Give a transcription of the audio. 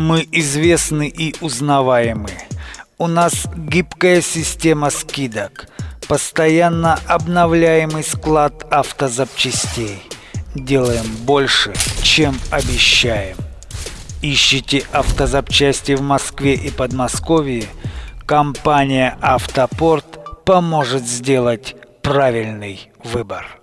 Мы известны и узнаваемы. У нас гибкая система скидок, постоянно обновляемый склад автозапчастей. Делаем больше, чем обещаем. Ищите автозапчасти в Москве и Подмосковье? Компания «Автопорт» поможет сделать правильный выбор.